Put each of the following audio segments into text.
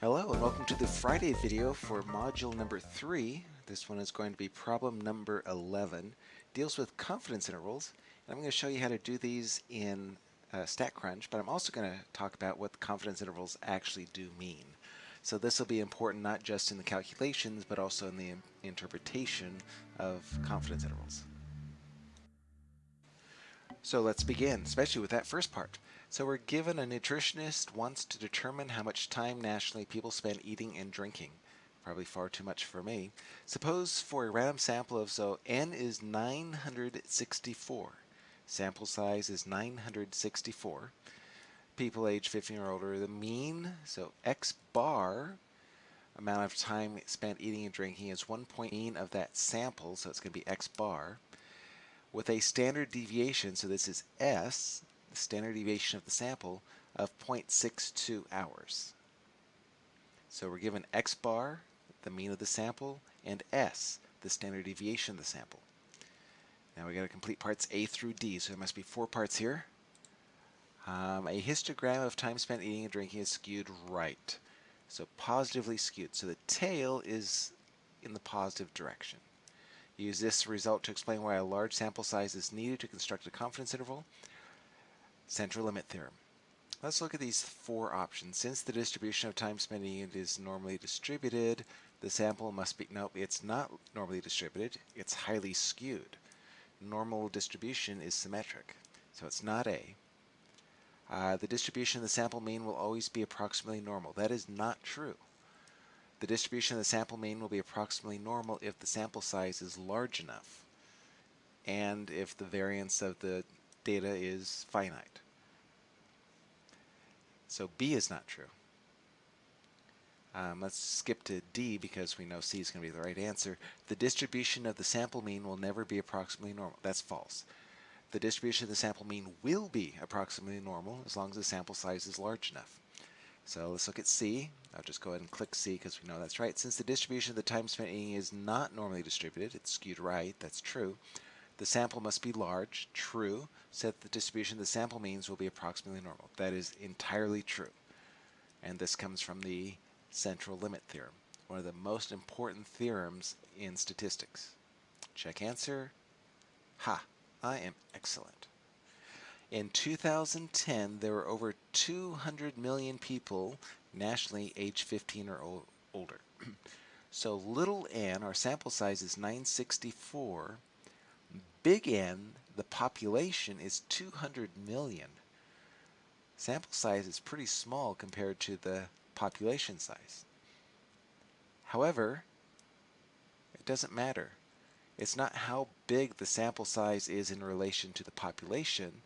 Hello and welcome to the Friday video for module number 3. This one is going to be problem number 11. Deals with confidence intervals. And I'm going to show you how to do these in uh, StatCrunch, but I'm also going to talk about what confidence intervals actually do mean. So this will be important not just in the calculations, but also in the interpretation of confidence intervals. So let's begin, especially with that first part. So we're given a nutritionist wants to determine how much time nationally people spend eating and drinking. Probably far too much for me. Suppose for a random sample of, so n is 964. Sample size is 964. People age 15 or older. The mean, so x bar, amount of time spent eating and drinking is one point of that sample, so it's going to be x bar with a standard deviation, so this is S, the standard deviation of the sample, of 0.62 hours. So we're given x bar, the mean of the sample, and S, the standard deviation of the sample. Now we got to complete parts A through D, so there must be four parts here. Um, a histogram of time spent eating and drinking is skewed right. So positively skewed. So the tail is in the positive direction. Use this result to explain why a large sample size is needed to construct a confidence interval. Central limit theorem. Let's look at these four options. Since the distribution of time spent is normally distributed, the sample must be, no, it's not normally distributed, it's highly skewed. Normal distribution is symmetric, so it's not A. Uh, the distribution of the sample mean will always be approximately normal. That is not true. The distribution of the sample mean will be approximately normal if the sample size is large enough and if the variance of the data is finite. So B is not true. Um, let's skip to D because we know C is going to be the right answer. The distribution of the sample mean will never be approximately normal. That's false. The distribution of the sample mean will be approximately normal as long as the sample size is large enough. So let's look at C. I'll just go ahead and click C because we know that's right. Since the distribution of the time spent eating is not normally distributed, it's skewed right, that's true. The sample must be large, true, so that the distribution of the sample means will be approximately normal. That is entirely true. And this comes from the central limit theorem, one of the most important theorems in statistics. Check answer. Ha, I am excellent. In 2010, there were over 200 million people nationally age 15 or older. so little n, our sample size is 964. Big N, the population is 200 million. Sample size is pretty small compared to the population size. However, it doesn't matter. It's not how big the sample size is in relation to the population,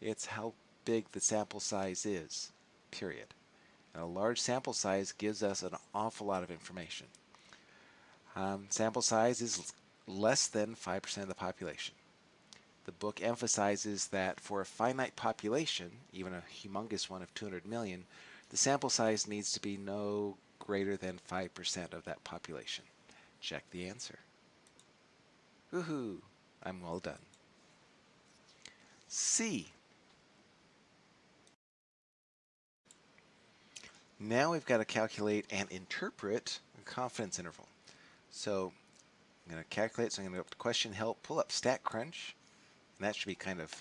it's how big the sample size is, period. And a large sample size gives us an awful lot of information. Um, sample size is less than 5% of the population. The book emphasizes that for a finite population, even a humongous one of 200 million, the sample size needs to be no greater than 5% of that population. Check the answer. Woohoo! I'm well done. C. Now we've got to calculate and interpret a confidence interval. So I'm going to calculate, so I'm going to go up to question help, pull up StatCrunch, and that should be kind of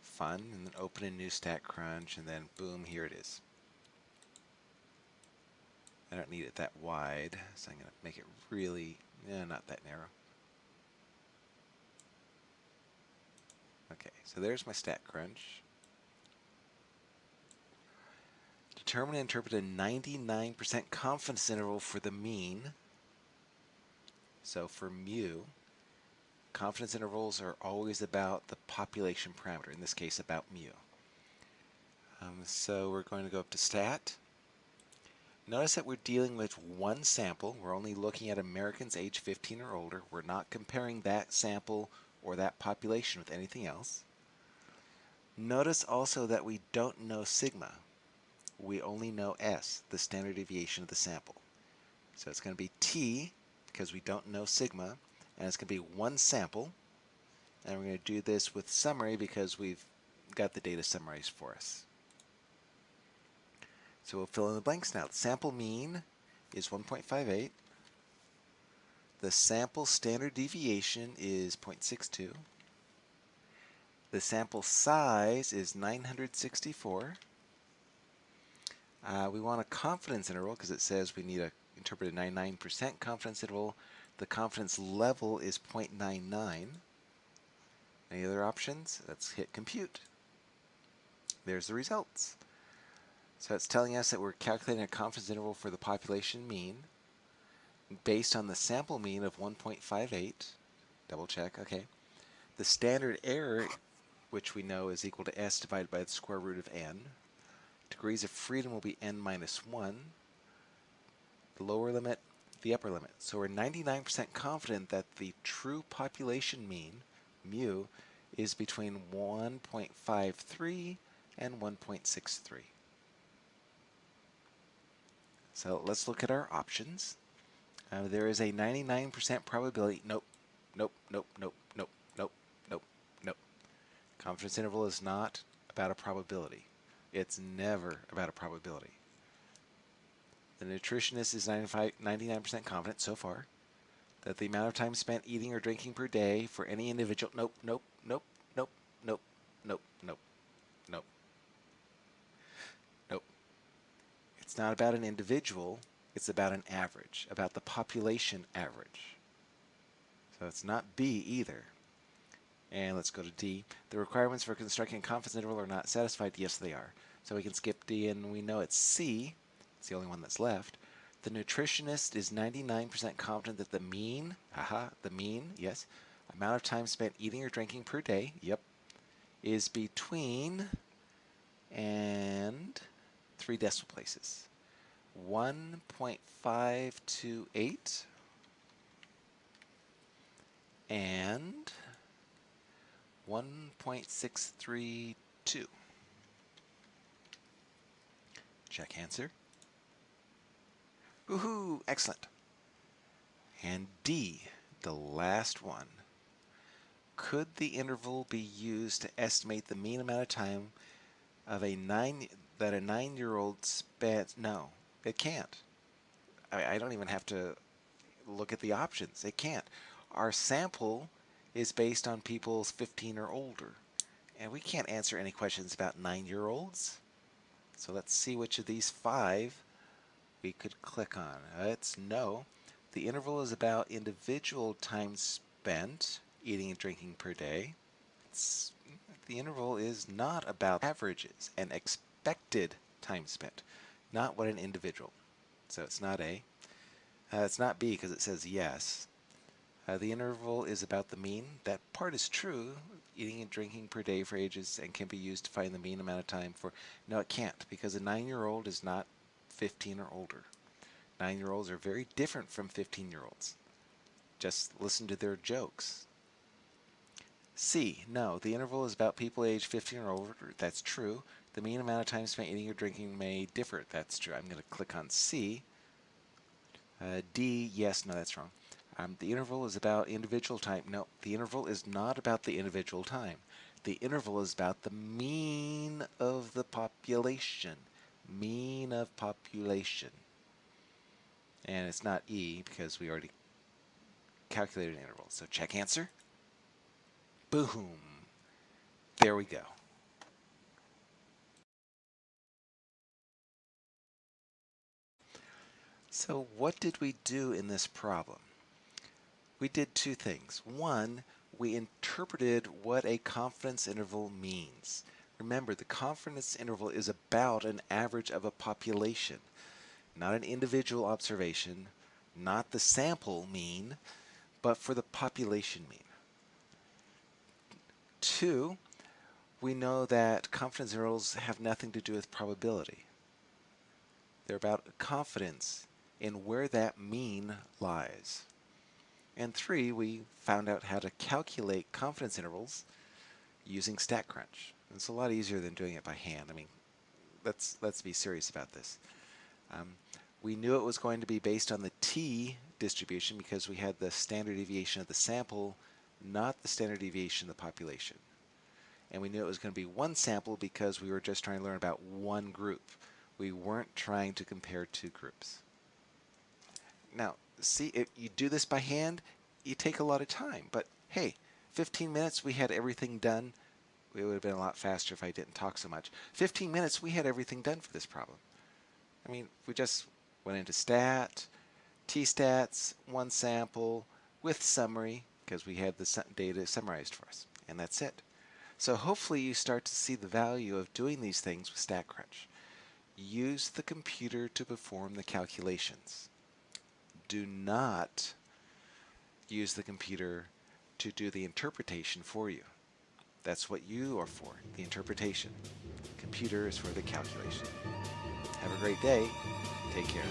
fun, and then open a new StatCrunch, and then boom, here it is. I don't need it that wide, so I'm going to make it really, eh, not that narrow. Okay, so there's my StatCrunch. Determine and interpret a 99% confidence interval for the mean. So for mu, confidence intervals are always about the population parameter, in this case about mu. Um, so we're going to go up to stat. Notice that we're dealing with one sample. We're only looking at Americans age 15 or older. We're not comparing that sample or that population with anything else. Notice also that we don't know sigma we only know S, the standard deviation of the sample. So it's going to be T, because we don't know sigma, and it's going to be one sample. And we're going to do this with summary because we've got the data summarized for us. So we'll fill in the blanks now. The sample mean is 1.58. The sample standard deviation is 0.62. The sample size is 964. Uh, we want a confidence interval because it says we need a interpreted 99% confidence interval. The confidence level is 0.99. Any other options? Let's hit compute. There's the results. So it's telling us that we're calculating a confidence interval for the population mean based on the sample mean of 1.58. Double check, okay. The standard error, which we know is equal to s divided by the square root of n. Degrees of freedom will be n minus 1. The lower limit, the upper limit. So we're 99% confident that the true population mean, mu, is between 1.53 and 1.63. So let's look at our options. Uh, there is a 99% probability. Nope, nope, nope, nope, nope, nope, nope, nope. Confidence interval is not about a probability. It's never about a probability. The nutritionist is 99% confident so far that the amount of time spent eating or drinking per day for any individual. Nope, nope, nope, nope, nope, nope, nope, nope. Nope. It's not about an individual, it's about an average, about the population average. So it's not B either. And let's go to D. The requirements for constructing a confidence interval are not satisfied. Yes, they are. So we can skip D and we know it's C. It's the only one that's left. The nutritionist is 99% confident that the mean, haha, the mean, yes, amount of time spent eating or drinking per day, yep, is between and three decimal places. 1.528 and 1.632. Check answer. Woohoo! Excellent. And D, the last one. Could the interval be used to estimate the mean amount of time of a nine that a nine-year-old spent? No, it can't. I, I don't even have to look at the options. It can't. Our sample is based on people's 15 or older. And we can't answer any questions about nine-year-olds. So let's see which of these five we could click on. It's no. The interval is about individual time spent eating and drinking per day. It's, the interval is not about averages and expected time spent not what an individual. So it's not A. Uh, it's not B because it says yes. Uh, the interval is about the mean. That part is true, eating and drinking per day for ages and can be used to find the mean amount of time for... No, it can't because a 9-year-old is not 15 or older. 9-year-olds are very different from 15-year-olds. Just listen to their jokes. C, no, the interval is about people aged 15 or older. That's true. The mean amount of time spent eating or drinking may differ. That's true. I'm going to click on C. Uh, D, yes, no, that's wrong. Um, the interval is about individual time. No, the interval is not about the individual time. The interval is about the mean of the population. Mean of population. And it's not E because we already calculated an interval. So check answer. Boom. There we go. So what did we do in this problem? We did two things. One, we interpreted what a confidence interval means. Remember, the confidence interval is about an average of a population, not an individual observation, not the sample mean, but for the population mean. Two, we know that confidence intervals have nothing to do with probability. They're about confidence in where that mean lies. And three, we found out how to calculate confidence intervals using StatCrunch. It's a lot easier than doing it by hand. I mean, let's let's be serious about this. Um, we knew it was going to be based on the t distribution because we had the standard deviation of the sample, not the standard deviation of the population. And we knew it was going to be one sample because we were just trying to learn about one group. We weren't trying to compare two groups. Now, see, if you do this by hand, you take a lot of time. But hey, 15 minutes, we had everything done. It would have been a lot faster if I didn't talk so much. 15 minutes, we had everything done for this problem. I mean, we just went into stat, t-stats, one sample, with summary, because we had the data summarized for us. And that's it. So hopefully you start to see the value of doing these things with StatCrunch. Use the computer to perform the calculations. Do not use the computer to do the interpretation for you. That's what you are for, the interpretation. Computer is for the calculation. Have a great day. Take care.